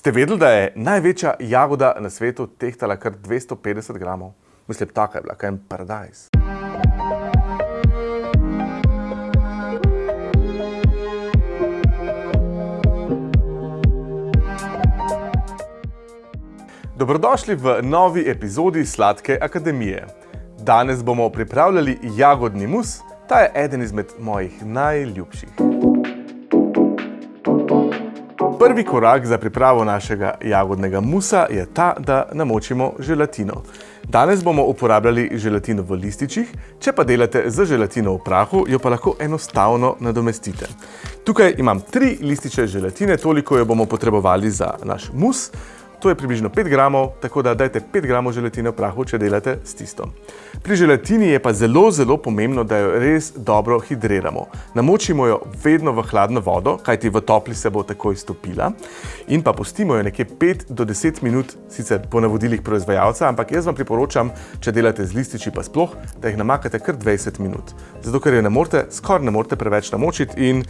Ste vedeli, da je največja jagoda na svetu tehtala kar 250 gramov? Mislim, taka je bila, kaj je paradajz. Dobrodošli v novi epizodi Sladke akademije. Danes bomo pripravljali jagodni mus, ta je eden izmed mojih najljubših. Prvi korak za pripravo našega jagodnega musa je ta, da namočimo želatino. Danes bomo uporabljali želatino v lističih, če pa delate z želatino v prahu, jo pa lahko enostavno nadomestite. Tukaj imam tri lističe želatine, toliko jo bomo potrebovali za naš mus. To je približno 5 gramov, tako da dajte 5 gramov želatine v prahu, če delate s tisto. Pri želatini je pa zelo, zelo pomembno, da jo res dobro hidriramo. Namočimo jo vedno v hladno vodo, kajti v topli se bo takoj stopila. In pa pustimo jo nekje 5 do 10 minut, sicer po navodilih proizvajalca, ampak jaz vam priporočam, če delate z lističi pa sploh, da jih namakate kar 20 minut. Zato, ker jo ne morete, skoraj ne morete preveč namočiti in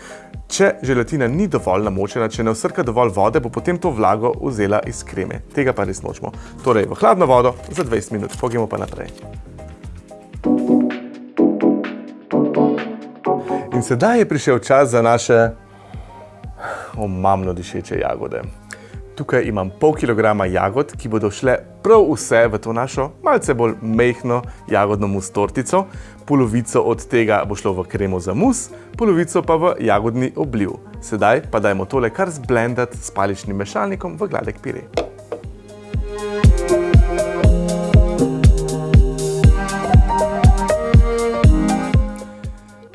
če želatina ni dovolj namočena, če ne vsrka dovolj vode, bo potem to vlago vzela iz krema kreme. Tega pa res nočemo. Torej, v hladno vodo za 20 minut. Pogijemo pa naprej. In sedaj je prišel čas za naše omamno dišeče jagode. Tukaj imam pol kilograma jagod, ki bodo šle prav vse v to našo malce bolj mehno jagodno mus tortico. Polovico od tega bo šlo v kremo za mus, polovico pa v jagodni obliv. Sedaj pa dajmo tole kar zblendati s paličnim mešalnikom v gladek pire.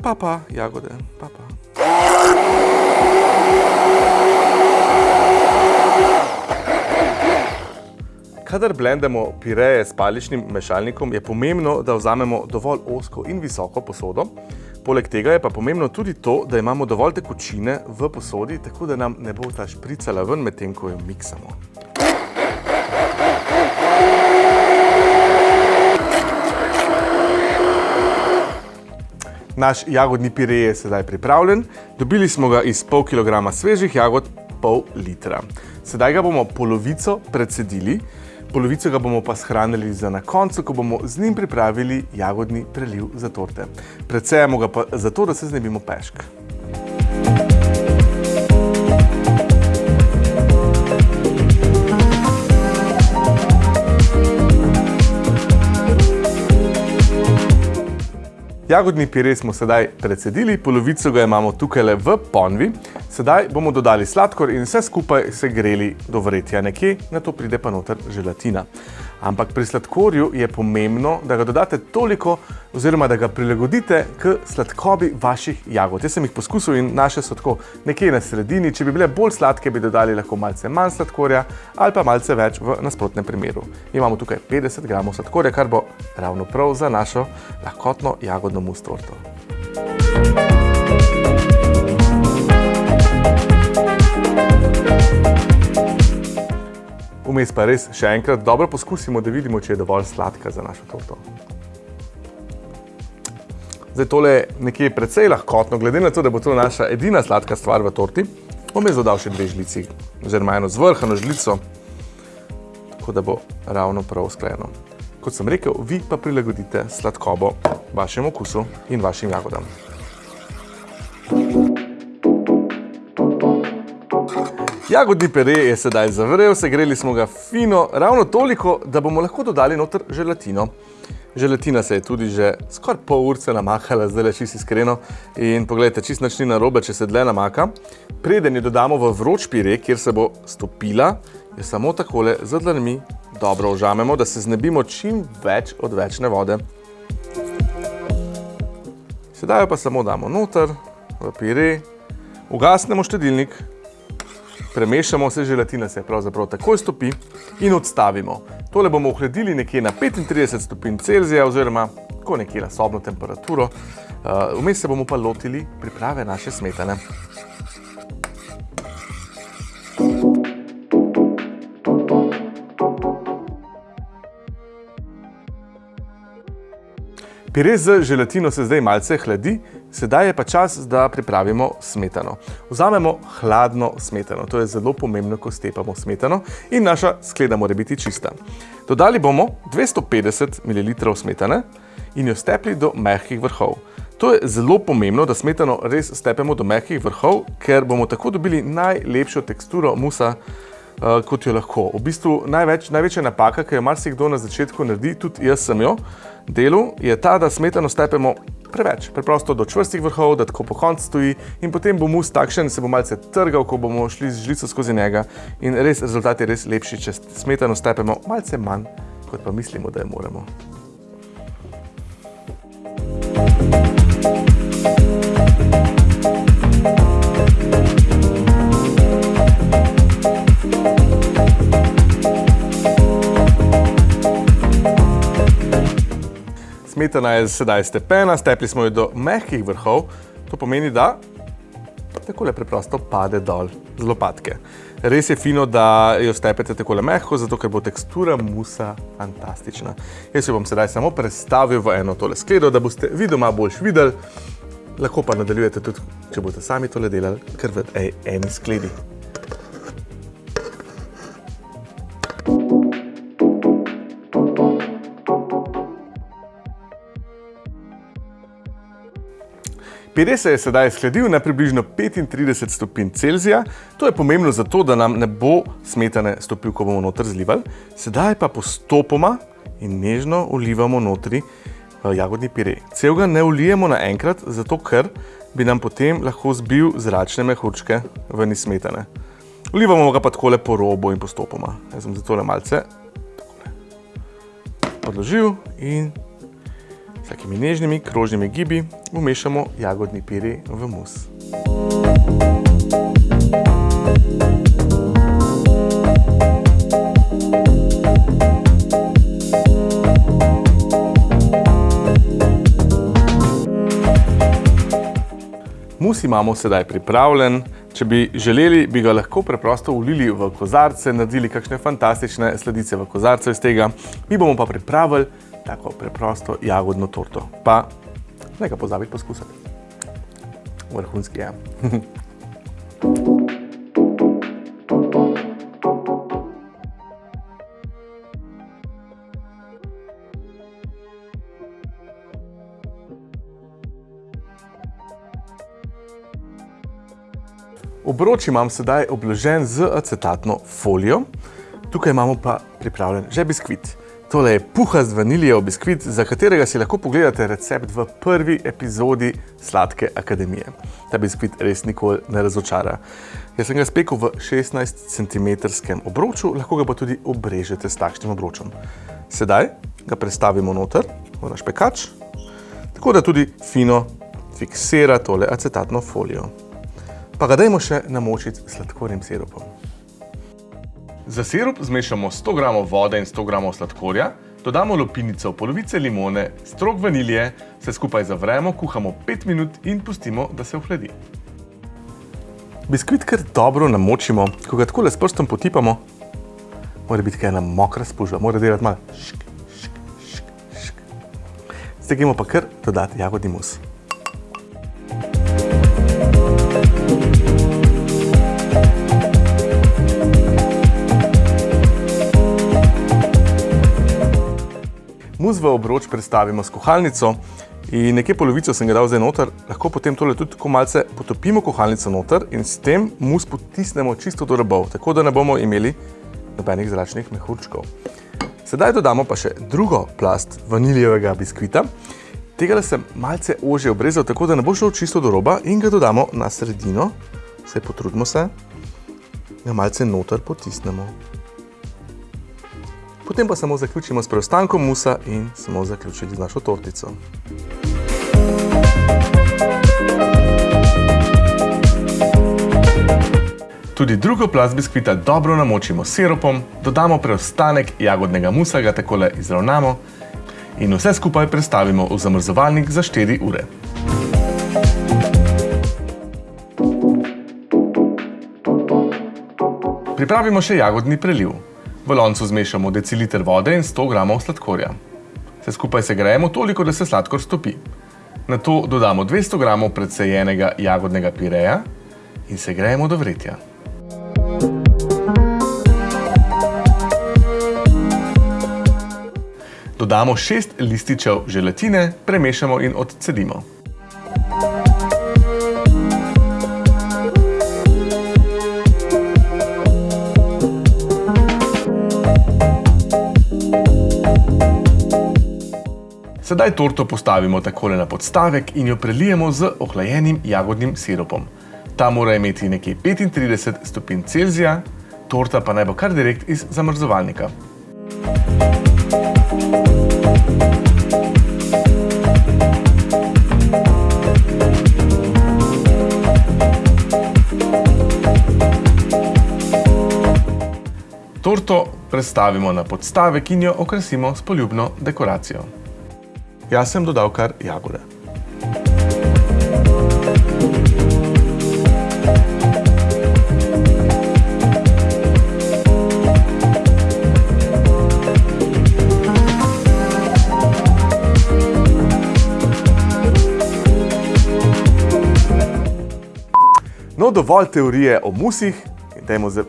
Papa, jagode, papa. Kadar blendamo pireje s paličnim mešalnikom, je pomembno, da vzamemo dovolj osko in visoko posodo. Poleg tega je pa pomembno tudi to, da imamo dovolj tekočine v posodi, tako da nam ne bo ta špricala ven med tem, ko jo miksamo. Naš jagodni pire je sedaj pripravljen. Dobili smo ga iz pol kilograma svežih jagod, pol litra. Sedaj ga bomo polovico predsedili, polovico ga bomo pa shranili za na koncu, ko bomo z njim pripravili jagodni preliv za torte. Predsejamo ga pa zato, da se znebimo pešk. Jagodni pire smo sedaj precedili, polovico ga imamo tukaj v ponvi. Sedaj bomo dodali sladkor in vse skupaj se greli do vretja nekje, na to pride pa noter želatina. Ampak pri sladkorju je pomembno, da ga dodate toliko oziroma da ga prilagodite k sladkobi vaših jagod. Jaz sem jih poskusil in naše so tako nekje na sredini. Če bi bile bolj sladke, bi dodali lahko malce manj sladkorja ali pa malce več v nasprotnem primeru. Imamo tukaj 50 gramov sladkorja, kar bo ravno prav za našo lahkotno jagodno mus torto. Vmes pa res še enkrat dobro poskusimo, da vidimo, če je dovolj sladka za našo torto. Zdaj tole je nekje precej lahkotno, glede na to, da bo to naša edina sladka stvar v torti, bom jaz dodal še dve žlici, oziroma eno zvrhano žlico, tako da bo ravno prav usklajeno. Kot sem rekel, vi pa prilagodite sladkobo vašemu okusu in vašim jagodam. Jagodni pere je sedaj zavrel, segreli smo ga fino, ravno toliko, da bomo lahko dodali noter želatino. Želatina se je tudi že skoraj pol urce namahala, zdaj le čisto iskreno. In pogledajte, čist nič ni narobe, če se dlje namaka. Preden jo dodamo v vroč pire, kjer se bo stopila, je samo takole z dlanmi dobro ožamemo, da se znebimo čim več odvečne vode. Sedaj jo pa samo damo noter v pire, ugasnemo štedilnik, premešamo vse želatine, se pravzaprav takoj stopi in odstavimo. Tole bomo ohladili nekje na 35 stopinj Celzija oziroma tako nekje na sobno temperaturo. Uh, vmes se bomo pa lotili priprave naše smetane. Pire z želatino se zdaj malce hladi, Sedaj je pa čas, da pripravimo smetano. Vzamemo hladno smetano, to je zelo pomembno, ko stepamo smetano in naša skleda mora biti čista. Dodali bomo 250 ml smetane in jo stepli do mehkih vrhov. To je zelo pomembno, da smetano res stepemo do mehkih vrhov, ker bomo tako dobili najlepšo teksturo musa, uh, kot jo lahko. V bistvu največ, največja napaka, ki jo marsikdo na začetku naredi, tudi jaz sem jo, delu, je ta, da smetano stepemo preveč, preprosto do čvrstih vrhov, da tako po koncu stoji in potem bo mus takšen, se bo malce trgal, ko bomo šli z žlico skozi njega in res rezultat je res lepši, če smetano stepemo malce manj, kot pa mislimo, da jo moramo. Smetana je sedaj stepena, stepli smo jo do mehkih vrhov, to pomeni, da takole preprosto pade dol z lopatke. Res je fino, da jo stepete takole mehko, zato ker bo tekstura musa fantastična. Jaz jo bom sedaj samo prestavil v eno tole skledo, da boste vi doma boljš videli. Lahko pa nadaljujete tudi, če boste sami tole delali, kar v eni skledi. 50 je sedaj skladil na približno 35 stopinj Celzija. To je pomembno zato, da nam ne bo smetane stopil, ko bomo noter zlivali. Sedaj pa postopoma in nežno ulivamo notri eh, jagodni pire. Celega ne ulijemo naenkrat, zato ker bi nam potem lahko zbil zračne mehurčke ven iz smetane. Ulivamo ga pa takole po robu in postopoma. Jaz sem zato le malce odložil in s takimi nežnimi krožnimi gibi umešamo jagodni piri v mus. Mus imamo sedaj pripravljen. Če bi želeli, bi ga lahko preprosto ulili v kozarce, naredili kakšne fantastične sledice v kozarce iz tega. Mi bomo pa pripravili tako preprosto jagodno torto. Pa ne ga pozabiti poskusiti. Vrhunski je. Obroč imam sedaj obložen z acetatno folijo. Tukaj imamo pa pripravljen že biskvit. Tole je puhast vanilijev biskvit, za katerega si lahko pogledate recept v prvi epizodi Sladke akademije. Ta biskvit res nikoli ne razočara. Jaz sem ga spekel v 16 cm obroču, lahko ga pa tudi obrežete s takšnim obročom. Sedaj ga prestavimo noter v naš pekač, tako da tudi fino fiksira tole acetatno folijo. Pa ga dajmo še namočiti sladkornim sirupom. Za sirup zmešamo 100 g vode in 100 g sladkorja, dodamo lupinico polovice limone, strok vanilije, vse skupaj zavremo, kuhamo 5 minut in pustimo, da se ohladi. Biskvit kar dobro namočimo, ko ga takole s prstom potipamo, mora biti kaj ena mokra spužva, mora delati malo šk, šk, šk, šk. Zdaj gremo pa kar dodati jagodni mus. Mus v obroč predstavimo s kuhalnico in nekje polovico sem ga dal zdaj noter, lahko potem tole tudi tako malce potopimo kuhalnico noter in s tem mus potisnemo čisto do robov, tako da ne bomo imeli nobenih zračnih mehurčkov. Sedaj dodamo pa še drugo plast vanilijevega biskvita. Tega sem malce ože obrezal, tako da ne bo šel čisto do roba in ga dodamo na sredino. Vse potrudimo se, ga malce noter potisnemo. Potem pa samo zaključimo s preostankom musa in smo zaključili z našo tortico. Tudi drugo plast biskvita dobro namočimo s sirupom, dodamo preostanek jagodnega musa, ga takole izravnamo in vse skupaj prestavimo v zamrzovalnik za 4 ure. Pripravimo še jagodni preliv. V loncu zmešamo deciliter vode in 100 g sladkorja. Vse skupaj se grejemo toliko, da se sladkor stopi. Na to dodamo 200 g predsejenega jagodnega pireja in se grejemo do vretja. Dodamo 6 lističev želatine, premešamo in odcedimo. Sedaj torto postavimo takole na podstavek in jo prelijemo z ohlajenim jagodnim sirupom. Ta mora imeti nekje 35 stopinj Celzija, torta pa naj bo kar direkt iz zamrzovalnika. Torto predstavimo na podstavek in jo okrasimo s poljubno dekoracijo. Jaz sem dodal kar jagode. No, dovolj teorije o musih, dajmo zdaj